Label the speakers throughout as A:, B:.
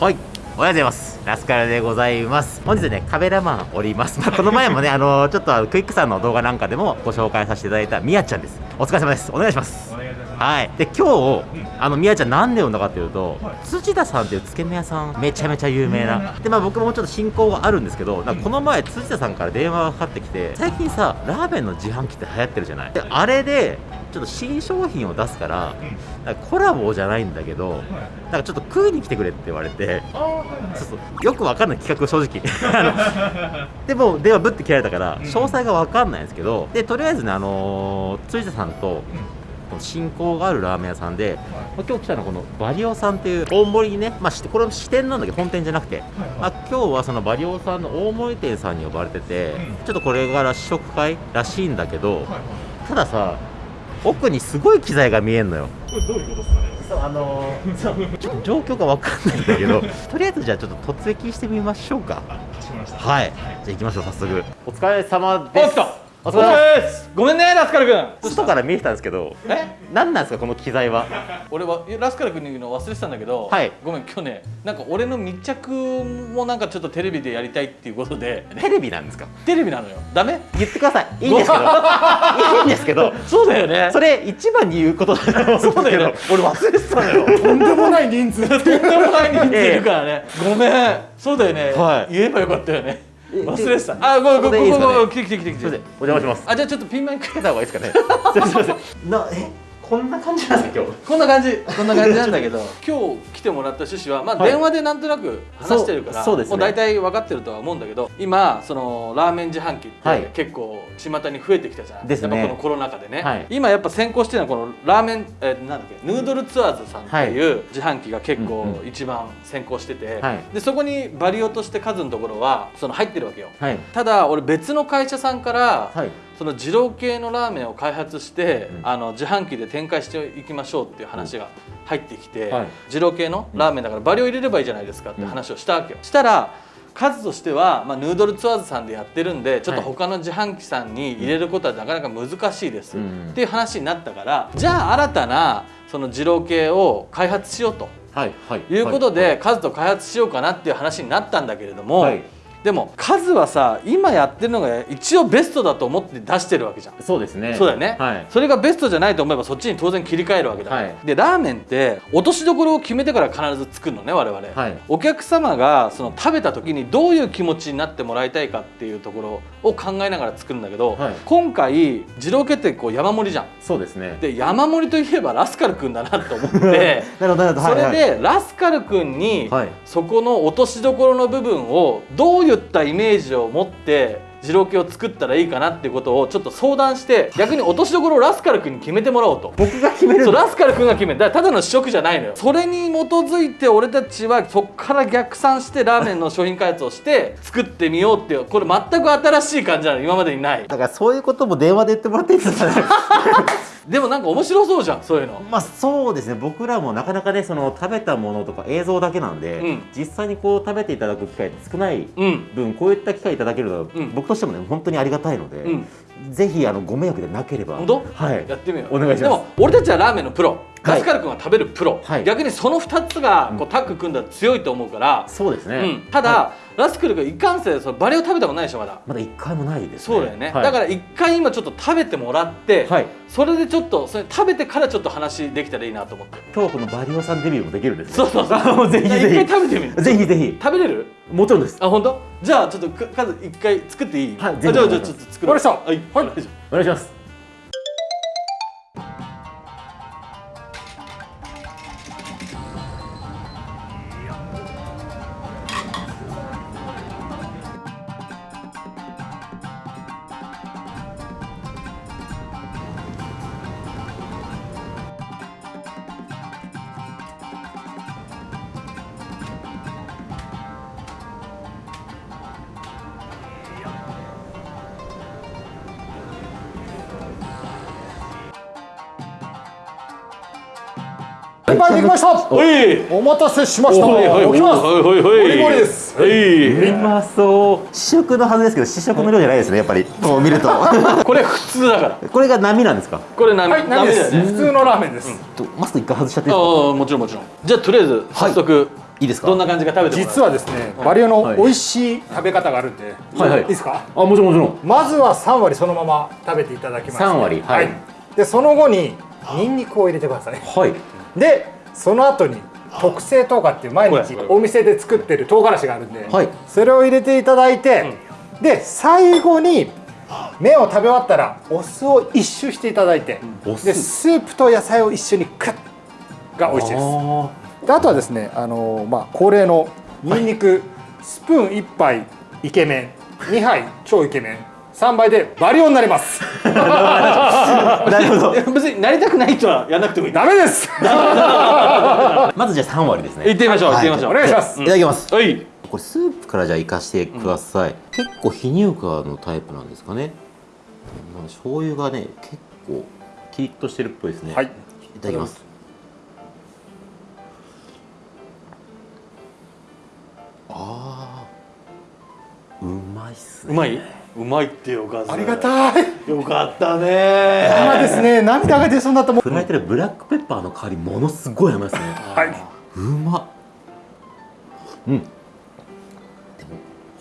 A: はい。おはようございます。ラスカルでございます。本日ねカメラマンおります、まあ、この前もね あのちょっとクイックさんの動画なんかでもご紹介させていただいたみやちゃんです。お疲れ様です。お願いします。はい。で今日あのみやちゃんなんで呼んだかっていうと、土田さんっていうつけ麺屋さんめちゃめちゃ有名な。でまあ僕もちょっと親交があるんですけどこの前土田さんから電話がかかってきて最近さラーメンの自販機って流行ってるじゃない。であれでちょっと新商品を出すからなんかコラボじゃないんだけどなんかちょっと食いに来てくれって言われてそうそう。よくわかんない企画正直。でも電話ぶって切られたから詳細がわかんないんですけどでとりあえずねあのー、辻田さんと親交があるラーメン屋さんで、まあ、今日来たのはこのバリオさんっていう大森にね、まあ、しこれ支店なんだけど本店じゃなくて、まあ、今日はそのバリオさんの大森店さんに呼ばれてて、ちょっとこれから試食会らしい。んだけど、たださ奥にすごい機材が見えんのよ。
B: これどういうことですかね
A: そうあのーそう。ちょっと状況が分かんないんだけど とりあえずじゃあちょっと突撃してみましょうか。
B: かしこまりました。
A: はい。じゃあ行きましょう早速。お疲れ様
C: お
A: です。
C: っと
A: お疲れ様で
C: です。ごめんねラスカル君。
A: 外から見えてたんですけど
C: え？
A: 何なんですかこの機材は？
C: 俺はラスカル君に言うの忘れてたんだけど、
A: はい。
C: ごめん今日ねなんか俺の密着もなんかちょっとテレビでやりたいっていうことで。
A: テレビなんですか？
C: テレビなのよ。ダメ？
A: 言ってください。いいんですけど。いいんですけど。
C: そうだよね。
A: それ一番に言うことだと思うんですけど。
C: そうだよね。俺忘れてたのよ。
B: とんでもない人数。
C: とんでもない人数いるからね、ごめん。そうだよね、
A: はい。
C: 言えばよかったよね。
A: え
C: 忘れてた。あごめんごめんごめん来て来て来て来て
A: お邪魔します。
C: あじゃあちょっとピンマイク
A: つけた方がいいですかね。すいませんすいません。なえ？こんな感じなんですか今日。
C: こんな感じこんな感じなんだけど。今日来てもらった趣旨は、まあ、
A: はい。
C: 電話でなんとなく話してるから、
A: そうそうですね。
C: もう大体分かってるとは思うんだけど今そのラーメン自販機っ
A: はい。
C: て結構巷に増えてきたじゃん、
A: ですね。
C: やっぱこのコロナ禍でね、
A: はい。
C: 今やっぱ先行してるのはこのラーメン、えーなんだっけヌードルツアーズさんっていう自販機が結構一番先行してて、
A: はい。
C: でそこにバリオとして数のところはその入ってるわけよ。
A: はい。
C: ただ俺別の会社さんから、
A: はい
C: その二郎系のラーメンを開発して、
A: うん。
C: あの自販機で展開していきましょうっていう話が入ってきて、
A: はい。
C: 二郎系のラーメンだからバリを入れればいいじゃないですかって話をしたわけよ、したら数としては、まあ、ヌードルツアーズさんでやってるんでちょっと他の自販機さんに入れることはなかなか難しいです、
A: うん。
C: っていう話になったからじゃあ新たなその二郎系を開発しようと
A: はいはい
C: いうこと
A: は
C: で、数と開発しようかなっていう話になったんだけれども、
A: はい
C: でも数はさ今やってるのが一応ベストだと思って出してるわけじゃん。
A: いそうですね。
C: そうだよね、
A: はい。
C: それがベストじゃないと思えばそっちに当然切り替えるわけだ、
A: はい。
C: でラーメンって落としどころを決めてから必ず作るのね我々、
A: はい。
C: お客様がその食べた時にどういう気持ちになってもらいたいかっていうところを考えながら作るんだけど、
A: はい。
C: 今回二郎系ってこう山盛りじゃん。
A: そうですね。
C: で山盛りといえばラスカルくんだなと思って
A: なるほどなるほど。
C: それでラスカルくんに
A: はい。
C: そこの落としどころの部分をどういったイメージを持って二郎系を作ったらいいかなっていうことをちょっと相談して 逆に落としどころをラスカル君に決めてもらおうと。
A: 僕が決める
C: そうラスカル君が決めるだからただの？試食じゃないのよそれに基づいて俺たちはそっから逆算してラーメンの商品開発をして 作ってみようっていうこれ全く新しい感じなの今までにない。
A: だからそういうことも電話で言ってもらっていいですか？ね
C: でもなんか面白そうじゃんそういうの。
A: まあそうですね。僕らもなかなかねその食べたものとか映像だけなんで、
C: うん。
A: 実際にこう食べていただく機会少ない
C: うん。
A: 分こういった機会いただけるのは、
C: うん。
A: 僕としてもね本当にありがたいので、
C: うん。
A: ぜひあのご迷惑でなければ
C: 本当？
A: はい。
C: やってみよう。
A: お願いします。
C: でも俺たちはラーメンのプロ。
A: はい。
C: ラスカル君は食べるプロ、
A: はい。
C: 逆にその2つがこうタッグ組んだら強いと思うから、
A: そうですね、
C: うん、ただ、
A: は
C: ラスクルがいかんせんそのバレを食べたことないでしょまだ。
A: いまだ一回もないですね。
C: そうだよね、
A: はい。
C: だから一回今ちょっと食べてもらって、
A: はい。
C: それでちょっとそれ食べてからちょっと話できたらいいなと思って。
A: 今日このバリオさんデビューもできるんですね。
C: そうそうそう
A: ぜひぜ
C: 食べてみる。
A: ひぜひぜひ。
C: 食べれる？
A: もちろんです。
C: あ本当？じゃあちょっとか数一回作っていい？
A: はい
C: じゃあじゃあちょっと作ろう。
B: わかり
C: はい。はい。
A: お願いします
B: した
C: お。い。
B: お待たせしました。
C: お。いおいおい。
B: 起きます。
C: おいおい
B: です。
C: はい。う
A: まそう。試食のはずですけど試食の量じゃないですねやっぱり。こう見ると。
C: これ普通だから。
A: これが波なんですか？
C: これ何
B: はい何です。普通のラーメンです。
A: とマスク一回外しちゃっていいですか？
C: ああもちろんもちろん。じゃあとりあえず早速
A: いいですか？
C: どんな感じか食べてもらう。
B: 実はですねバリオの美味しい食べ方があるんで、
A: はいはい。
B: いですか？
A: あもちろんもちろん。
B: まずは3割そのまま食べていただきまして
A: 3割はい
B: でその後にニンニクを入れてください
A: はい
B: でその後に特製唐辛っていう毎日お店で作ってる唐辛子があるんで、
A: はい。
B: それを入れていただいて、で最後に麺を食べ終わったらお酢を一周していただいて、
A: お酢。
B: でスープと野菜を一緒にクッが美味しいです。
A: あ
B: であとはですねあのまあ恒例のニンニク、スプーン1杯イケメン2杯超イケメン3杯でバリオになります。
A: ー なるほど。
C: 別になりたくない人はやんなくてもいい。
B: ダメです。
A: まずじゃあ3割ですね。
C: 行ってみましょう
A: は
C: 行ってみましょう。
B: お願い。します
A: いただきます。
C: はい。
A: これスープからじゃあいかしてください、結構非乳化のタイプなんですかね。まあ醤油がね結構キリッとしてるっぽいですね。
B: はい。
A: いただきます。あーうまいっすね。
C: うまい？うまいってよかった
B: ありがたい。
C: よかったね。
B: 今ですね。涙が出そうになったもん。
A: 振られてるブラックペッパーの香りものすごい甘いですね。
B: はい。う
A: まっ。うん。でも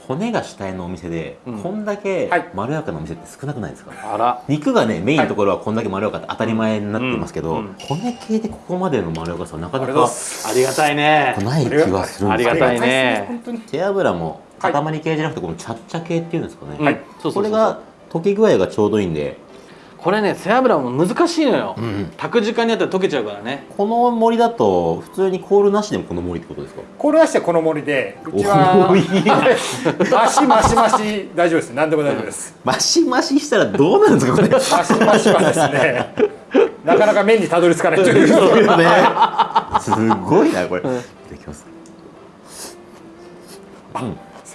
A: 骨が主体のお店で、
C: うん。
A: こんだけ
B: はい。
A: まろやかなお店って少なくないですか、
C: あら。
A: 肉がねメインのところはこんだけまろやかって当たり前になってますけど、
C: うん。うん。
A: 骨系でここまでのまろやかさはなかな
B: ありがとう。ご
A: か
B: ざいます
C: ありがたいね。
A: ない気がするんですけど。
C: ありがたいね。
B: 本当に
A: 背脂も
B: はい
A: 塊系じゃなくてこのチャッチャ系っていうんですかね、これが溶け具合がちょうどいいんで、
C: これね背脂も難しいのよ、
A: うんうん。
C: 炊く時間によっては溶けちゃうからね。
A: この森だと普通にコールなしでもこの森ってことですか？
B: これはしてこの森でうちはマシマシマシ大丈夫です。何でも大丈夫です。
A: マシマシしたらどうなるんですかこれ？
B: マシマシはですね なかなか麺にたどり着かないという。
A: そうよね。すごいなこれ、いただきます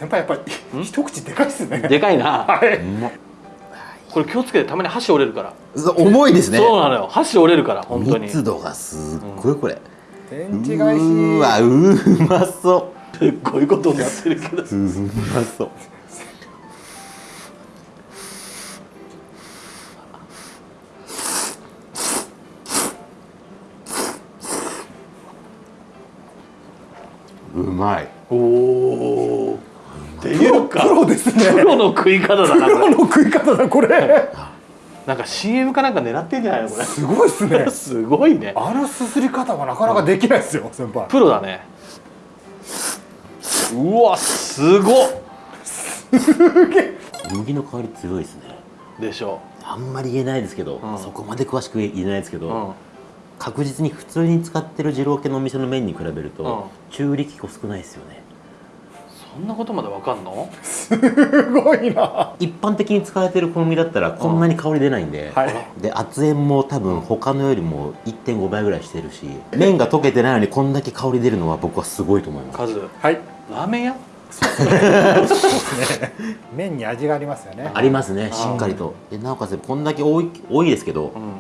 B: 先輩やっぱり一口でかいですね。
C: でかいな。
B: はい、
C: これ気をつけてたまに箸折れるから、
A: 重いですね。
C: そうなのよ。箸折れるから本当に。
A: 密度がすっごいこれ、
B: 天地返し。
A: うーわうまそ
C: すっごいことになってるけど。
A: ううまそう。うまい。
C: おおっていうか
B: プロですね。
C: プロの食い方だな
B: プロの食い方だこれ。
C: なんか CM かなんか狙ってんじゃないのこれ。
B: すごいですね。
C: すごいね。
B: あのすすり方はなかなかできないですよ先輩。
C: プロだね。うわすごっ。
A: 小麦の香り強いですね。
C: でしょ。
A: あんまり言えないですけど、
C: うん。
A: そこまで詳しく言えないですけど、
C: うん。
A: 確実に普通に使ってる二郎系のお店の麺に比べると、
C: うん。
A: 中力粉少ないですよね
C: そんなことまでわかんの？
B: すごいな。
A: 一般的に使われてる小麦だったらこんなに香り出ないんで、
B: はい。
A: で圧塩も多分他のよりも1.5倍ぐらいしてるし麺が溶けてないのにこんだけ香り出るのは僕はすごいと思います。
C: カズ
B: はい。
C: ラーメン屋？
B: 麺に味がありますよね。
A: ありますねしっかりと。でなおかつこんだけ多い多いですけど
C: うん。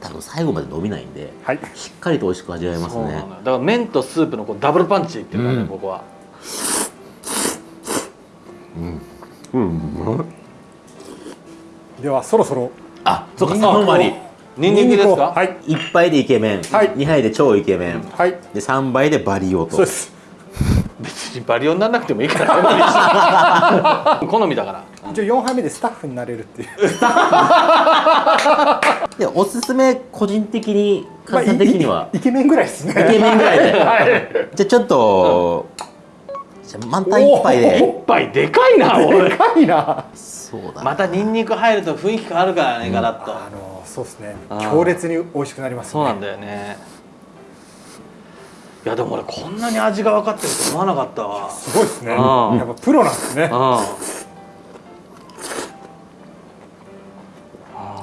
A: 多分最後まで伸びないんで
B: はい。
A: しっかりと美味しく味わえますね。
C: そうなのよだから麺とスープのこうダブルパンチっていうかね、
A: うん。
C: 僕は
A: うん。
B: ではそろそろ。
A: あそっか
B: ニンニクを
A: 3割。
C: ニンニクですか？
B: はい。
A: 1杯でイケメン、
B: はい。
A: 2杯で超イケメン、
B: はい。
A: で3杯でバリオと。
B: そうです。
C: 別にバリオにならなくてもいいから。好みだから。
B: 一応4杯目でスタッフになれるっていう。
A: でおすすめ個人的に簡単的には、
B: イケメンぐらいですね。
A: イケメンぐらいで。
B: はい。
A: じゃあちょっと、じゃあ満タン一杯
C: お
A: で
C: っぱいでかいな
B: で
C: 俺
B: かいな。
A: そうだな。
C: またニンニク入ると雰囲気変わるからね、ガラッと。
B: あのそうですね。強烈に美味しくなります
C: そうなんだよね。いやでも俺こんなに味が分かってると思わなかったわ。
B: すごいですね。や
C: うん。
B: っぱプロなんですね。
C: うん。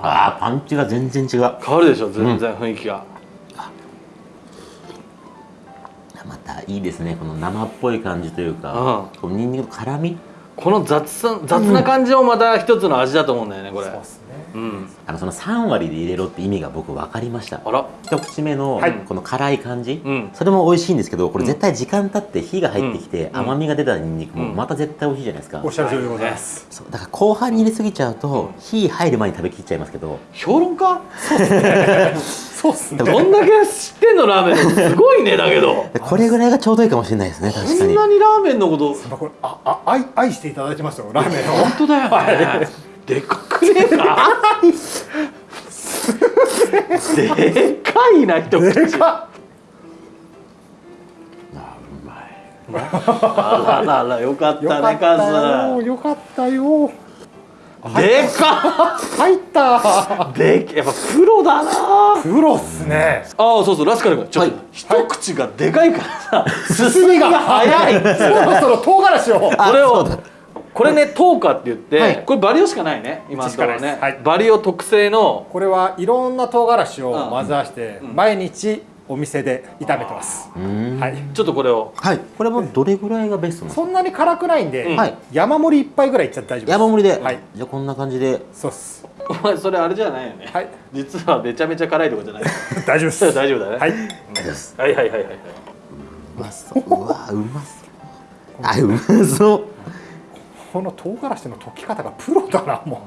A: あーパンチが全然違う。
C: 変わるでしょ全然雰囲気が、
A: またいいですね。この生っぽい感じというか、このニンニクの辛み。
C: この雑さ雑な感じもまた一つの味だと思うんだよねこれ。
B: そうですね
C: うん。
A: あのその3割で入れろって意味が僕分かりました。
C: あら。
A: 一口目の
B: はい。
A: この辛い感じ、
C: うん。
A: それも美味しいんですけどこれ絶対時間経って火が入ってきて
C: うん。
A: 甘みが出たニンニクも
C: うん。
A: また絶対美味しいじゃないですか、
B: おっしゃる通りでございます。
A: そう。だから後半に入れすぎちゃうと火入る前に食べきっちゃいますけど。
B: そ
C: 評論家？
B: そうっすね。
C: どんだけ知ってんのラーメンのすごいねだけど。
A: で これぐらいがちょうどいいかもしれないですね確かに。
C: こんなにラーメンのこと？
B: まあこれああ愛愛していただいてますよラーメンを。
C: 本当だよねでかくねえかでかい。な一口
B: でか
C: あらららよかっ
B: っよか
C: たね
B: った
C: カ
B: よよかったよ
C: でか
B: 入った
C: でやっぱプロだな
B: プロっすね
C: ああそうそうラスカル君ちょっと、
A: はい。
C: 一口がでかい。からさ
B: 進みが早い。そろそろ唐辛子を
C: これをこれねトーカって言って、
A: はい。
C: これバリオしかないね今のところね。
B: はい。
C: バリオ特製の。
B: これはいろんな唐辛子を混ぜ合わせて
C: ん。
B: 毎日お店で炒めてます、はい。
C: ちょっとこれを。
A: はい。これもどれぐらいがベスト
B: そんなに辛くないんで、
C: うん。
A: はい。
B: 山盛り一杯ぐらいいっちゃって大丈夫です。
A: 山盛りで、
B: はい。
A: じゃあこんな感じで。
B: そうっす。
C: お前それあれじゃないよね、
B: はい。
C: 実はめちゃめちゃ辛いとこじゃない
B: 大丈夫です。
C: 大丈夫だね。
B: はい。
C: はいはいはいはいはい。う
A: まそう。うわうまそう。あうまそう
B: この唐辛子の溶き方がプロだなも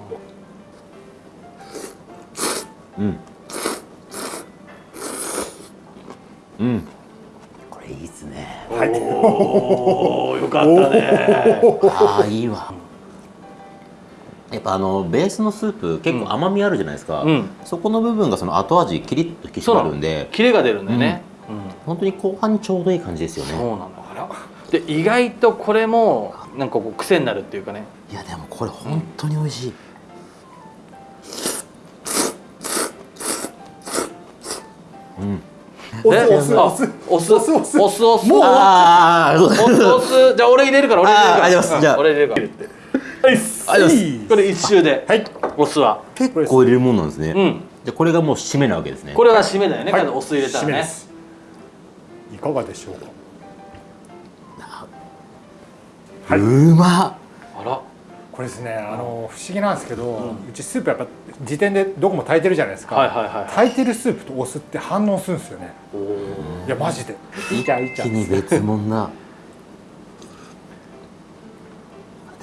A: う。ん。うん。これいいっすね。
B: うはい。
C: おおよかったね。
A: ああいいわ。やっぱあのベースのスープ結構甘みあるじゃないですか、
C: うん。
A: そこの部分がその後味キリッと引き締まるんで。
C: キレが出るんだよね、うん。
A: 本当に後半にちょうどいい感じですよね。
C: そうなので意外とこれもなんかこう癖になるっていうかね。
A: いやでもこれ本当に美味しい、うん。
C: で
B: お酢お酢。
C: あ
B: お酢。
C: お酢
B: お酢。お酢
C: お酢。お酢
B: もう
A: ああそう
C: お酢お酢。じゃあ俺入れるから俺入れるから。
A: あーありがとうございます。じゃあ。
C: うん俺入れるから。これ一周で
B: はい。
C: お酢は。
A: 結構入れるもんなんですね、
C: うん。
A: でこれがもう締めなわけですね。
C: これが締めだよね、
B: はい。
C: お酢入れたらね。
B: いかがでしょうかはい。う
A: まっ。
C: あら。
B: これですねあの不思議なんですけど、うちスープやっぱ時点でどこも炊いてるじゃないですか、
C: はいはいはい。
B: 炊いてるスープとお酢って反応するんですよね。いやマジで。いいじゃんいいじゃん。
A: 一気に別物な。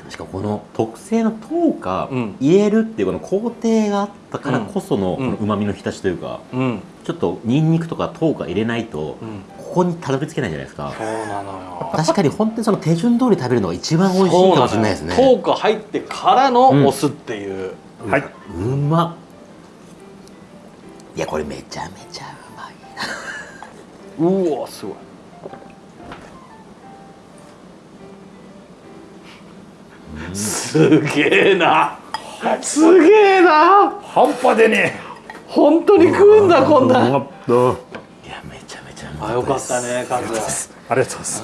A: しかもこの特製の糖化
C: うん。
A: 入れるっていうこの工程があったからこその
C: うん。
A: うまみの浸しというか、
C: うん
A: ちょっとニンニクとか糖化入れないと
C: うん。
A: ここにたどり着けないじゃないですか。
C: そうなのよ。
A: 確かに本当にその手順通り食べるのが一番美味しいかもしれないですね。
C: トーク入ってからのお酢っていう、
B: はい。う
A: まっ。いやこれめちゃめちゃうまいな。
C: うわすごい。すげえな。すげえな。
B: 半端でね
C: 本当に食うんだこんな。
A: いやめちゃめちゃうま
C: あよかったねカズ。
B: ありがとうございます。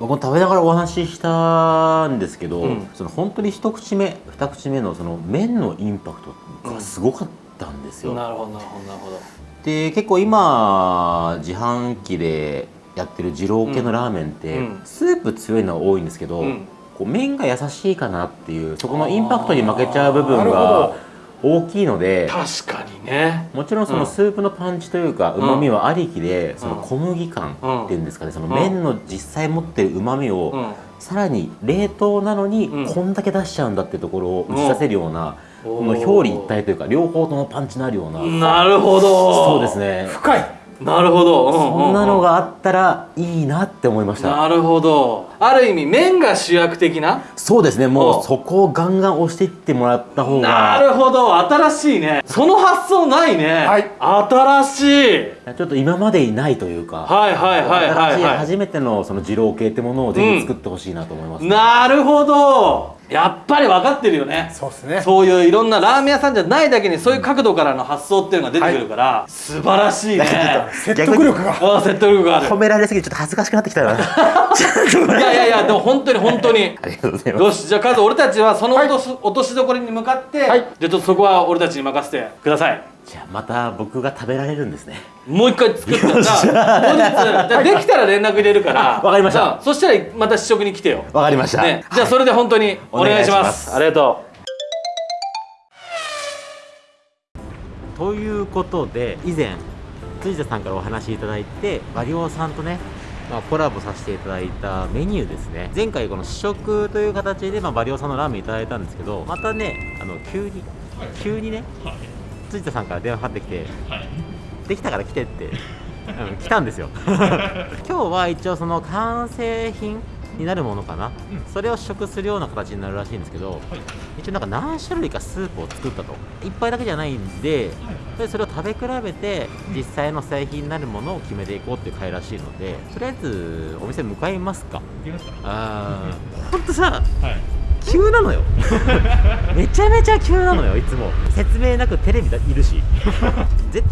A: 僕も食べながらお話ししたんですけど、
C: うん。
A: その本当に一口目二口目のその麺のインパクトがすごかったんですよ、
C: なるほどなるほど。なるほど
A: で結構今自販機でやってる二郎系のラーメンって、
C: うん。
A: スープ強いのは多いんですけど、
C: うん。
A: こう麺が優しいかなっていうそこのインパクトに負けちゃう部分
B: なるほ
A: が
B: ど
A: 大きいので
C: 確かにね。
A: もちろんそうの
C: ん。
A: スープのパンチというかうまみはありきで、その
C: うん
A: 小麦感っていうんですかねその
C: うん
A: 麺の実際持ってるうまみを、
C: うん。
A: さらに冷凍なのに
C: うん。
A: こんだけ出しちゃうんだってところを打ち出せるような、
C: うん
A: この表裏一体というか両方ともパンチのあるような、
C: なるほど。
A: そうですね。
B: 深い
C: なるほど、うんうんうん。
A: そんなのがあったらいいなって思いました。
C: なるほど。ある意味麺が主役的な？
A: そうですね。も
C: うん。
A: うそこをガンガン押していってもらった方
C: な
A: が
C: るほど。新しいね。その発想ないね、
B: はい。
C: 新しい。
A: ちょっと今までにないというか、
C: はいはいはいはいはい。
A: 初めてのその二郎系ってものをぜひ作ってほしいなと思います、
C: なるほどやっぱり分かってるよね。
B: そうですね。
C: そういういろんなラーメン屋さんじゃないだけにそういう角度からの発想っていうのが出てくるから、素晴らしいね。
B: 説得力が。
C: ああ説得力がある。
A: 褒められすぎてちょっと恥ずかしくなってきたなちょっと
C: いやいやいやでも本当に本当に。
A: ありがとうございます。
C: よしじゃあカズ俺たちはその落とし,、落としどころに向かって、
B: はい。
C: じゃあちょっとそこは俺たちに任せてください
A: じゃあまた僕が食べられるんですね。
C: もう一回作ったらじゃあ後日できたら連絡入れるから
A: わかりました。
C: そしたらまた試食に来てよ。
A: わかりました、
C: ね、じゃあそれで本当にお願いします,、
A: お願いします。
C: ありがと
A: ということで以前辻田さんからお話しいただいてバリオさんとね、まあ、コラボさせていただいたメニューですね。前回この試食という形で、まあ、バリオさんのラーメンいただいたんですけどまたねあの急に急にね辻田さんから電話かかってきて、できたから来てって、うん、来たんですよ。今日は一応その完成品になるものかな、
D: うん。
A: それを試食するような形になるらしいんですけど
D: はい。
A: 一応なんか何種類かスープを作ったと。一杯だけじゃないんででそれを食べ比べて実際の製品になるものを決めていこうっていう会らしいのでとりあえずお店向かいますか。
D: 行きますか。
A: あー。ほん。とさ
D: はい
A: 急なのよ。めちゃめちゃ急なのよいつも。説明なくテレビだいるし。絶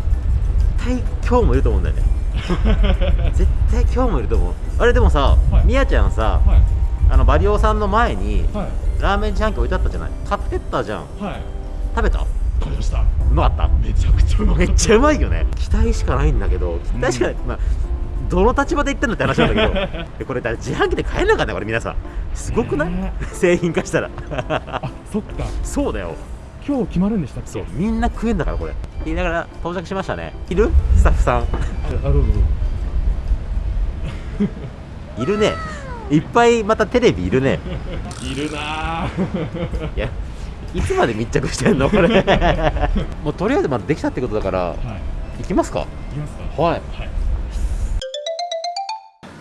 A: 対今日もいると思うんだよね。絶対今日もいると思う。あれでもさ、
D: はい。
A: みやちゃんさ、
D: はい。
A: あのバリオさんの前に
D: はい。
A: ラーメン自販機置いてあったじゃない？買ってったじゃん。
D: はい。
A: 食べた？
D: 食べました。
A: うまかっ
D: めちゃくちゃうまかっ
A: た。めっちゃうまいよね。期待しかないんだけど期待しかない、まあどの立場で言ってんのって話なんだけど。でこれだ自販機で買えなかったこれ皆さん。すごくない、
D: ね。
A: 製品化したら。
D: たあそっか。
A: そうだよ。
D: 今日決まるんでしたっけ？
A: そう。みんな食えんだからこれ。言いながら到着しましたね。いる？スタッフさん。いるね。いっぱいまたテレビいるね。
D: いるなぁ。
A: いやいつまで密着してんのこれ。もうとりあえずまだできたってことだから。
D: はい。
A: 行きますか？
D: 行きますか。
A: はい。
D: はい
C: い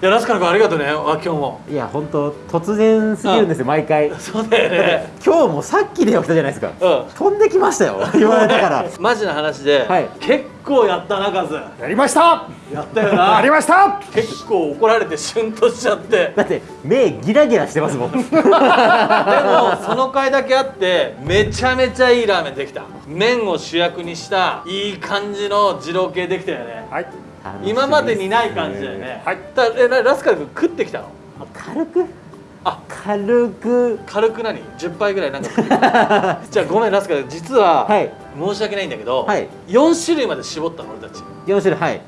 C: やラスカル君ありがとうね。あ今日も。
A: いや本当突然すぎるんですよ毎回。
C: そうだよね。
A: 今日もさっき電話来たじゃないですか。
C: うん。
A: 飛んできましたよ。言われたから。
C: マジな話で、
A: はい。
C: 結構やったなカズ。
B: やりました。
C: やったよ
B: やり
C: な
B: ました。
C: 結構怒られてシュンとしちゃって。
A: だって目ギラギラしてますもん。
C: でもその回だけあってめちゃめちゃいいラーメンできた。麺を主役にしたいい感じの二郎系できたよね。
B: はい。
C: 今までにない感じだよね。
B: はい。
C: だえなラスカル君食ってきたの？
A: 軽く？
C: あ
A: 軽く。
C: 軽く何？10杯ぐらいなんか じゃあごめんラスカル実は、
A: はい。
C: 申し訳ないんだけど、
A: はい。
C: 4種類まで絞ったの俺たち。
A: 4種類はい。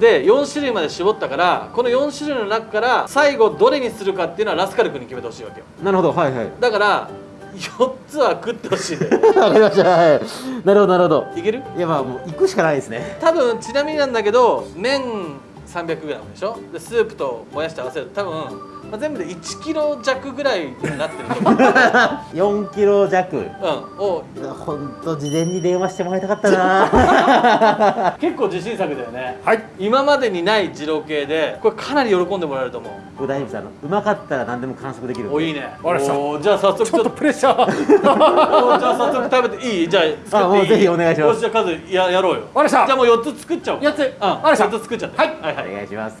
C: で4種類まで絞ったからこの4種類の中から最後どれにするかっていうのはラスカル君に決めてほしいわけよ。
A: なるほどはいはい。
C: だから4つは食ってほしいんだよ
A: わかりましたはい。なるほどなるほど。
C: いける？
A: いやまあもう行くしかないですね。
C: 多分ちなみになんだけど麺 300g でしょ？でスープともやしと合わせると多分、まあ、全部で1キロ弱ぐらいになってると思う、
A: 4キロ弱。
C: うん、を
A: 本当事前に電話してもらいたかったな。
C: 結構自信作だよね。
B: はい。
C: 今までにない二郎系でこれかなり喜んでもらえると思う。
A: 大丈夫ですあのうまかったら何でも完食できる。
C: おいいね。おーじゃあ早速
B: ちょっと。プレッシャ ー。
C: じゃあ早速食べていい？じゃあ作っていい？
A: あもうぜひお願いします。
C: よしじゃあカズややろうよ。じゃあもう4つ作っちゃおう。
B: 4つ。
C: うん
B: わかりました。
C: 4つ作っちゃって。
B: はい。
C: はいはい。
A: お願いします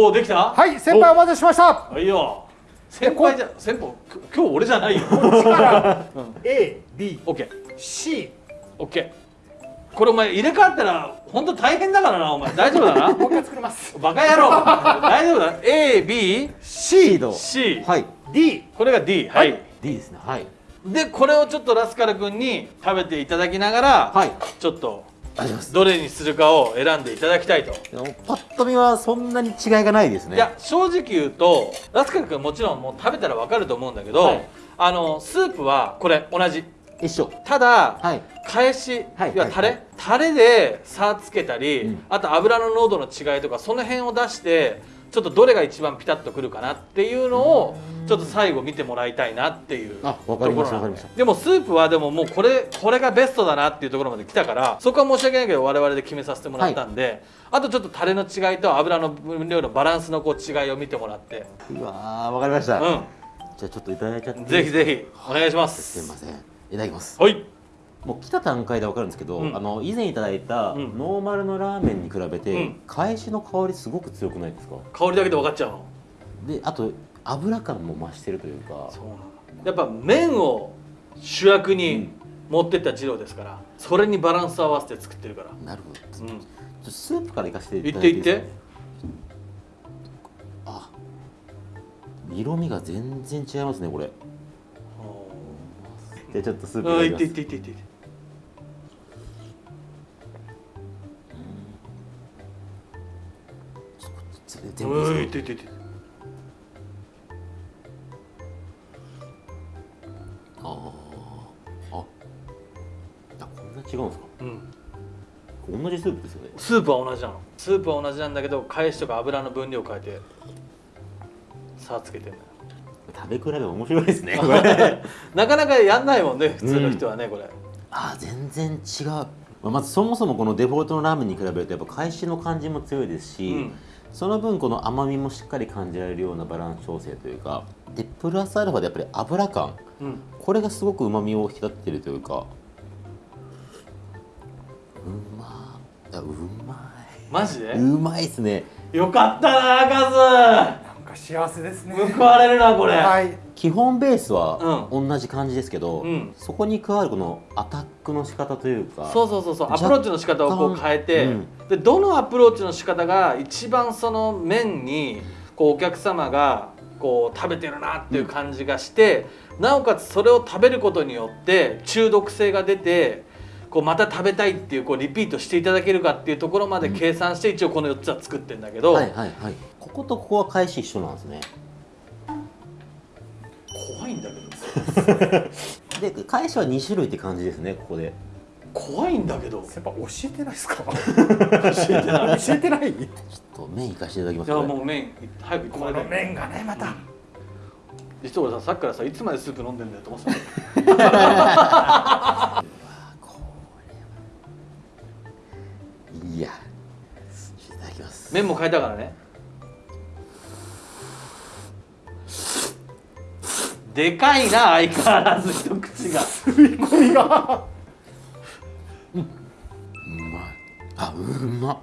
C: おおできた？
B: はい先輩お待たせしました。
C: おいいよ。先輩じゃ先輩き今日俺じゃないよ。
B: A B
C: オッケー
B: C
C: オッケーこれお前入れ替わったら本当大変だからなお前。大丈夫だな？
B: もう一回作ります。
C: バカ野郎。大丈夫だ？ABC
A: シードはい。
B: D
C: これが D はい、
A: D ですね。はい。
C: でこれをちょっとラスカル君に食べていただきながら、
A: はい。
C: ちょっとどれにするかを選んでいただきたいと、
A: パッと見はそんなに違いがないですね。
C: いや正直言うとラスカル君もちろんもう食べたら分かると思うんだけど、
A: はい。
C: あのスープはこれ同じ。
A: 一緒。
C: ただ、
A: はい。
C: 返し、
A: はい
C: いやタレ、
A: はい。
C: タレで差つけたり、
A: うん。
C: あと油の濃度の違いとかその辺を出してちょっとどれが一番ピタッとくるかなっていうのをちょっと最後見てもらいたいなっていう
A: あわかりました
C: ところなの
A: わかりました
C: でもスープはでももうこれこれがベストだなっていうところまで来たからそこは申し訳ないけど我々で決めさせてもらったんで、あとちょっとタレの違いと油の分量のバランスのこう違いを見てもらって。
A: うわーわかりました、
C: う
A: じゃあちょっといただいちゃって
C: んぜひぜひお願いします。
A: すいません。いただきます。
C: はい
A: もう来た段階でわかるんですけど、
C: うん。
A: あの以前いただいた
C: うん。
A: ノーマルのラーメンに比べて、
C: うん。
A: 返しの香りすごく強くないですか？
C: 香りだけで分かっちゃうの？
A: であと油感も増してるというか。
C: そうなのやっぱ麺を主役に持ってった二郎ですからそれにバランスを合わせて作ってるから。
A: なるほど。ちょ
C: うん
A: っとスープからいかせてい
C: 言
A: た
C: って言って
A: だいていいですか？あ色味が全然違いますねこれ。じゃあちょっとスープいただきます。
C: って言って言って言って
A: 全部
C: う。ん
A: いいですか
C: 言っててて。
A: あー。あ。あこんな違うんですか？
C: うん。
A: 同じスープですよね。
C: スープは同じなの。スープは同じなんだけど返しとか油の分量変えて差つけてんだよ。
A: 食べ比べ面白いですねこれ。
C: なかなかやんないもんね普通の人はね、これ。
A: あー全然違う。まあまずそもそもこのデフォルトのラーメンに比べるとやっぱ返しの感じも強いですし、
C: うん
A: その分この甘みもしっかり感じられるようなバランス調整というかでプラスアルファでやっぱり油感。
C: うん。
A: これがすごくうまみを引き立ってるというか。うまい。やうま
C: マジで？
A: いうまいですね。
C: よかったなカ
B: なんか幸せですね。
C: ズ報われるなこれ、
B: はい。
A: 基本ベースは同じ感じですけど、
C: うん。
A: そこに加わるこのアタックの仕方というか
C: そうそうそうそう。アプローチの仕方をこう変えて、
A: うん。
C: でどのアプローチの仕方が一番その麺にこうお客様がこう食べてるなっていう感じがして、なおかつそれを食べることによって中毒性が出てこうまた食べたいっていうこうリピートしていただけるかっていうところまで計算して一応この4つは作ってんだけど、
A: はいはいはい。こことここは返し一緒なんですね。
C: 怖いんだけど。
A: で返しは2種類って感じですねここで。
C: 怖いんだけど。
B: やっぱ教えてないですか？
C: 教えてない。
B: 教えてない。
A: ちょっと麺いかせていただきま
C: いや
A: すこれ。
C: もう麺早く
B: この麺がねまた。
C: 実は俺ささっきからさいつまでスープ飲んでんだよと思ってた
A: いや。いただきます。
C: 麺も変えたからね。でかいな相変わらず一口が。
B: 吸い込みが
A: うまいあうまっ。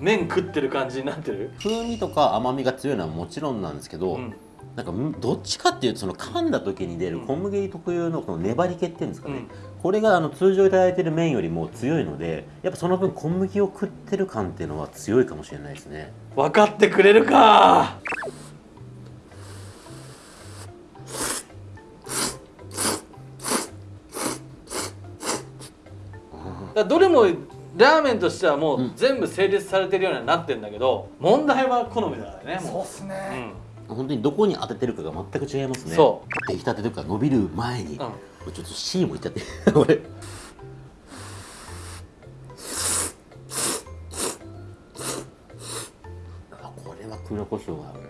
C: 麺食ってる感じになってる？
A: 風味とか甘みが強いのはもちろんなんですけど、
C: うん。
A: なんかんどっちかっていうとその噛んだ時に出る小麦特有のこの粘り気っていうんですかね、
C: うん
A: これがあの通常いただいてる麺よりも強いのでやっぱその分小麦を食ってる感っていうのは強いかもしれないですね。
C: 分かってくれるか。だどれもラーメンとしてはもう全部成立されてるようになってるんだけど問題は好みだからねも
B: そうっすね、
C: う、うん。
A: 本当にどこに当ててるかが全く違いますね。
C: そ
A: 出来たてというか伸びる前に、
C: うん
A: ちょっと C もいっちゃって。俺。あこれは黒胡椒が合うな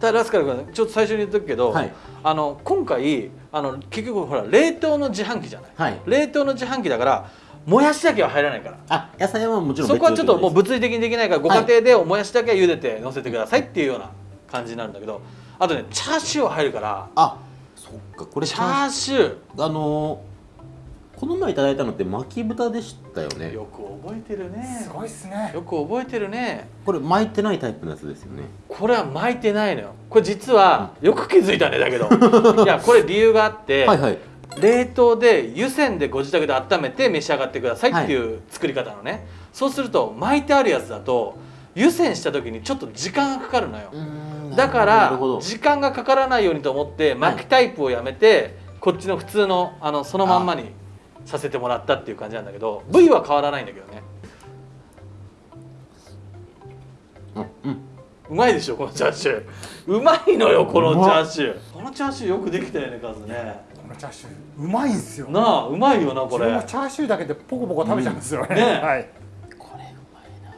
C: ただラスカル君ちょっと最初に言っとくけど、
A: はい。
C: あの今回あの結局ほら冷凍の自販機じゃない、
A: はい。
C: 冷凍の自販機だからもやしだけは入らないから。
A: あ野菜はもちろん
C: そこはちょっともう
A: 別
C: 物理的にできないからご家庭でもやしだけは茹でて乗せてくださいっていうような感じになるんだけどあとねチャーシューは入るから
A: あそっかこれ
C: チャーシュ
A: あのーこの前いただいたのって巻き豚でしたよね。
C: ーよく覚えてるね。
B: すごいっすね。
C: よく覚えてるね。
A: これ巻いてないタイプのやつですよね。
C: これは巻いてないのよ。これ実はよく気づいたねだけど。いやこれ理由があって、
A: はいはい
C: 冷凍で湯煎でご自宅で温めて召し上がってくださいっていう作り方のね、そうすると巻いてあるやつだと湯煎した時にちょっと時間がかかるのよ、だから時間がかからないようにと思って巻きタイプをやめて、こっちの普通のあのそのまんまにさせてもらったっていう感じなんだけど部位は変わらないんだけどね。
A: うんうん。
C: うまいでしょこのチャーシュー。うまいのよこのチャーシュー。このチャーシューよくできたよねカズね。
B: このチャーシューうまいんすよ。
C: なあうまいよなこれ。
B: 自分もチャーシューだけでポコポコ食べちゃうんですよね,、
C: うんね
B: はい。
A: これうまいな。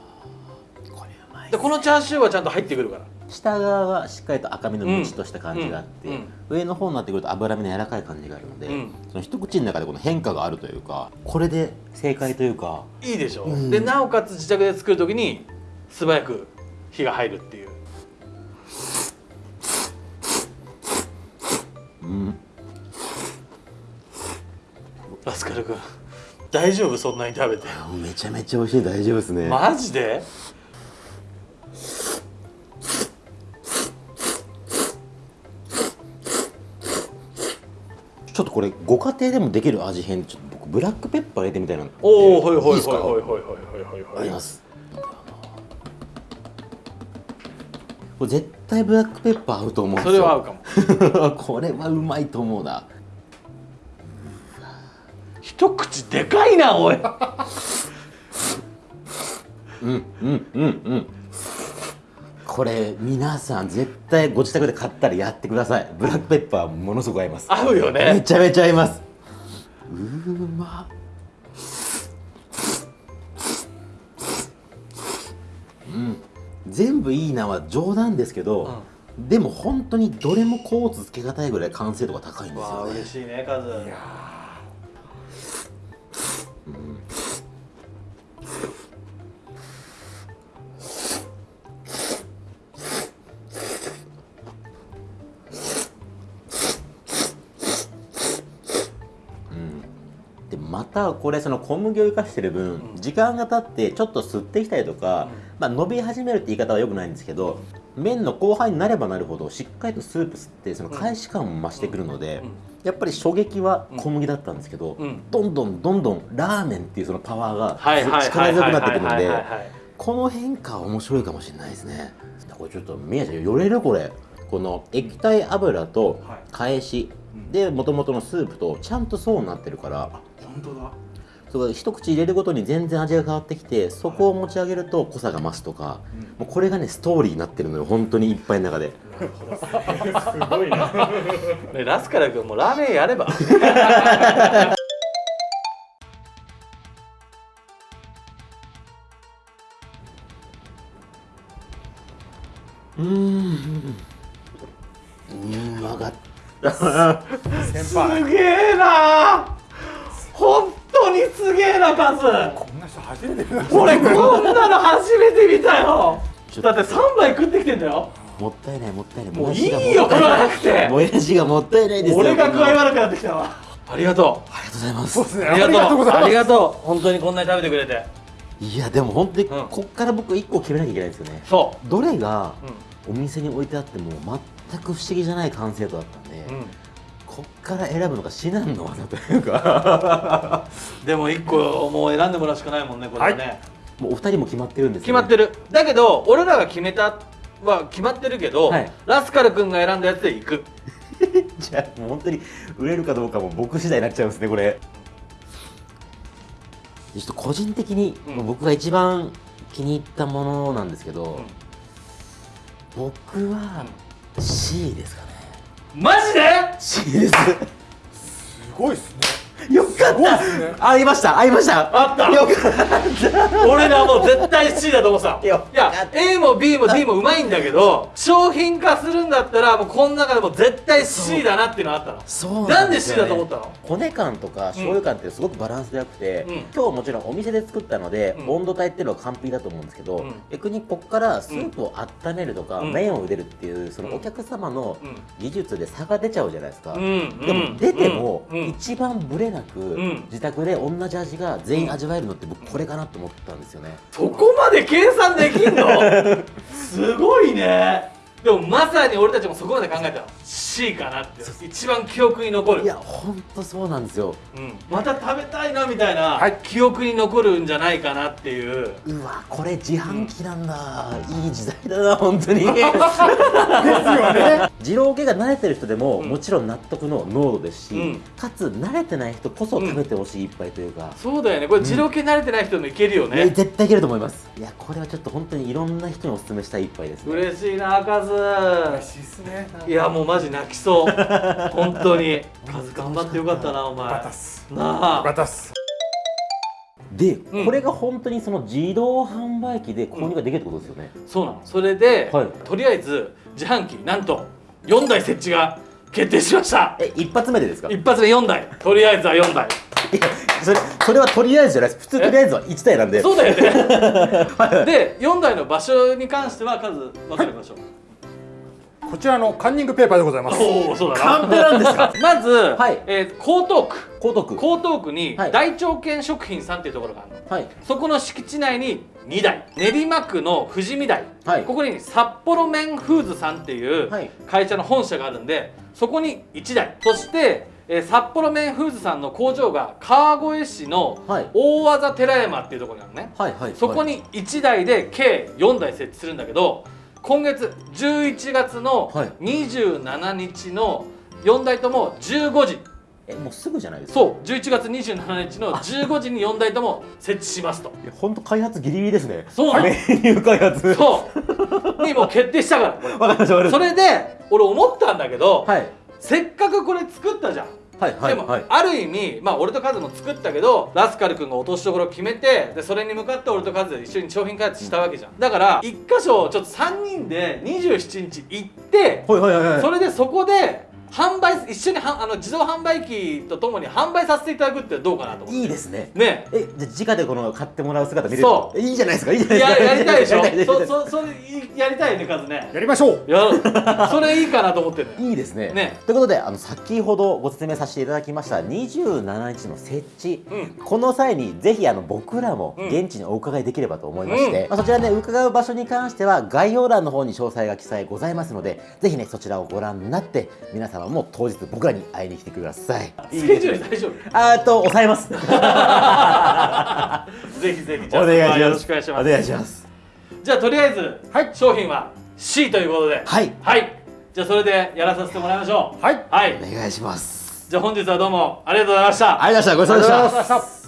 A: これうまい
C: でこのチャーシューはちゃんと入ってくるから。
A: 下側はしっかりと赤身のムチとした感じがあって、
C: うんうん
A: 上の方になってくると脂身の柔らかい感じがあるので、
C: うん。
A: その一口の中でこの変化があるというかこれで正解というか。
C: いいでしょ、
A: うん。
C: でなおかつ自宅で作る時に素早く火が入るっていう。
A: うん
C: ラスカル君。大丈夫？そんなに食べて。
A: めちゃめちゃ美味しい。大丈夫ですね、
C: マジで？
A: ちょっとこれご家庭でもできる味変？ちょっと僕ブラックペッパー入れてみたいな。
C: おおほいほい
A: いですか
C: ほいほいほい。ほいほいほいほい
A: ありますこれ絶対ブラックペッパー合うと思う
C: それは合うかも。
A: これはうまいと思うな
C: 一口でかいなおい。
A: うんうんうんうん。これ皆さん絶対ご自宅で買ったらやってください。ブラックペッパーものすごく合います。
C: 合うよ
A: め
C: ね
A: ちゃめちゃ合います。うーまうん。全部いいなは冗談ですけど、でも本当にどれもコーツつけがたいぐらい完成度が高いんです
C: わあ
A: よね
C: 嬉しいねカズ。
A: でまたこれその小麦を生かしてる分、時間が経ってちょっと吸ってきたりとか、まあ、伸び始めるって言い方はよくないんですけど、麺の後半になればなるほどしっかりとスープ吸ってその返し感も増してくるので、やっぱり衝撃は小麦だったんですけど、
C: うん。
A: どんどんどんどんラーメンっていうそのパワーが力強くなってくるのでこの変化は面白いかもしれないですね。これちょっと宮ちゃん寄れるこれ。この液体油と返し、でもともとのスープとちゃんと層になってるから
B: 本当だ。
A: そこ一口入れるごとに全然味が変わってきてそこを持ち上げると濃さが増すとか、もうこれがねストーリーになってるのよ本当にいっぱいの中で。
B: すごいな。
C: ねラスカル君もラーメンやれば。
A: うーん。うん分かっ
B: 先
C: す
B: 輩
C: げえな本当にすげえなカズ
B: こんな人初めて見まし
C: 俺こんなの初めて見たよ。だって3杯食ってきてんだよ。
A: もったいないもったいない。
C: もういいよ食わなくて。
A: もやしがもったいないですよ
C: 俺が具合
A: ありがと
C: 悪くなってきたわ。ありがと
A: うございます。
B: そうですね。
C: うありがとう。
B: ありがとう。ございます
C: ありがとう本当にこんなに食べてくれて。
A: いやでも本当に
C: うん。
A: こっから僕一個決めなきゃいけないんですよね。
C: そ
A: どれが
C: う
A: お店に置いてあっても全く不思議じゃない完成度だったんで、
C: うん、うん
A: こっから選ぶのが至難の技というか。
C: でも1個もう選んでもらうしかないもんねこれはね、
A: もうお二人も決まってるんです
C: 決まって
A: る。
C: るだけど俺らが決めたは決まってるけど、
A: はい。
C: ラスカル君が選んだやつで行く。
A: じゃあもう本当に売れるかどうかも僕次第になっちゃうんですねこれ。ちょっと個人的に、僕が一番気に入ったものなんですけど、僕は C ですかね
C: マジで
A: ？C です
B: すごいっすね。
A: よかった。
B: っすね。
A: ありました。ありました。
C: あった。
A: よかった。
C: 俺らもう絶対 C だと思ってた。
A: いや
C: いや A も B も D もうまいんだけど商品化するんだったらもうこの中でも絶対 C だなっていうのあったの。
A: そう
C: なんで C だと思ったの？
A: 骨感とか醤油感ってすごくバランスが良くて、
C: うん。
A: 今日もちろんお店で作ったので、
C: うん。
A: 温度帯っていうのは完璧だと思うんですけど、
C: うん。
A: 逆にここからスープを温めるとか、
C: うん。
A: 麺を茹でるっていうその
C: うん。
A: お客様の
C: うん。
A: 技術で差が出ちゃうじゃないですか、
C: うん。
A: でも出ても一番ブレなく
C: ん。
A: 自宅で同じ味が全員味わえるのって僕これかなと思ったんですよね、
C: そこまで計算できんの？すごいねでもまさに俺たちもそこまで考えたの。C かなって一番記憶に残る。
A: いやほんとそうなんですよ。
C: うん、また食べたいなみたいな、
B: はい。
C: 記憶に残るんじゃないかなっていう。
A: うわこれ自販機なんだ、いい時代だな本当に。
B: ですよね。
A: 二郎系が慣れてる人でも、
C: うん。
A: もちろん納得の濃度ですし、
C: うん。
A: かつ慣れてない人こそ食べてほしい一杯というか、
C: そうだよね。これ二郎系慣れてない人もいけるよ
A: いや
C: ね、
A: 絶対いけると思います。いやこれはちょっと本当にいろんな人にお勧めしたい一杯ですね。
C: 嬉しいなカズ
B: 嬉しいっすね。
C: いやもうマジ泣きそう。本当に。カズ頑張ってよかったなお前。な
B: か
C: あ
A: で、
C: うん。
A: これが本当にその自動販売機で購入ができるってことですよね、
C: そうなの。それで、
A: はい。
C: とりあえず自販機なんと4台設置が決定しました。
A: え一発目でですか？い
C: 一発目4台。とりあえずは4台。
A: やそれそれはとりあえずじゃないです。普通とりあえずは1台なんで。
C: そうだよね。で4台の場所に関しては数分かりましょう、
B: こちらのカンニングペーパーでございます。
C: おおそうだ
A: カンペなんですか？
C: まず、
A: はい。
C: えー江東区。
A: 高徳
C: 江東区に
A: はい。
C: 大腸犬食品さんっていうところがあるの。
A: はい。
C: そこの敷地内に2台。練馬区の富士見台、
A: はい。
C: ここに札幌麺フーズさんっていう
A: はい。
C: 会社の本社があるんでそこに1台。そして、えー札幌麺フーズさんの工場が川越市の
A: はい。
C: 大技寺山っていうところにあるのね。
A: はいはい
C: そこに1台で計4台設置するんだけど今月11月の
A: はい。
C: 27日の4台とも15時。
A: えもうすぐじゃないですか？
C: そう11月27日の15時に4台とも設置しますと。
A: いや本当開発ギリギリですね。
C: そうなの。
A: メニュー開発。
C: そう。にもう決定したから。それで俺思ったんだけど、
A: たはい。
C: せっかくこれ作ったじゃん
A: はいはい
C: でも、
A: はい。
C: ある意味まあ俺とカズも作ったけどラスカル君が落としどころを決めてでそれに向かって俺とカズで一緒に商品開発したわけじゃん。だから一箇所ちょっと3人で27日行って
A: はいはいはいはい。
C: それでそこで販売一緒にはあの自動販売機とともに販売させていただくってどうかなと思って。
A: いいですね。
C: ね。
A: えじゃあ直でこの買ってもらう姿見れる？
C: そう。
A: いいじゃないですかいいじゃないですか。
C: ややりたいでしょ。
A: やりたい
C: そそそれいやりたいねカズね。
B: やりましょう。
C: やそれいいかなと思ってる
A: いいですね。
C: ね。
A: ということであの先ほどご説明させていただきました27日の設置、
C: うん。
A: この際にぜひあの僕らも
C: うん。
A: 現地にお伺いできればと思いまして、
C: うん。
A: まあ、そちらね伺う場所に関しては概要欄の方に詳細が記載ございますのでぜひねそちらをご覧になって皆様も当日僕らに会いに来てください。
C: スケジュール大丈夫？
A: あーと抑えます。
C: ぜひぜひじゃ
A: お
C: あ
A: 願いします。
C: よろしくお願いします。
A: お願いします。
C: じゃあとりあえず、
B: はい。
C: 商品は C ということで。
A: はい。
C: はい。じゃあそれでやらさせてもらいましょう。
B: はい。
C: はい。
A: お願いします。
C: じゃあ本日はどうもありがとうございました。
A: ありがとうございましたごちそうさまでした。
B: ありがとうございました